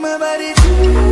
my body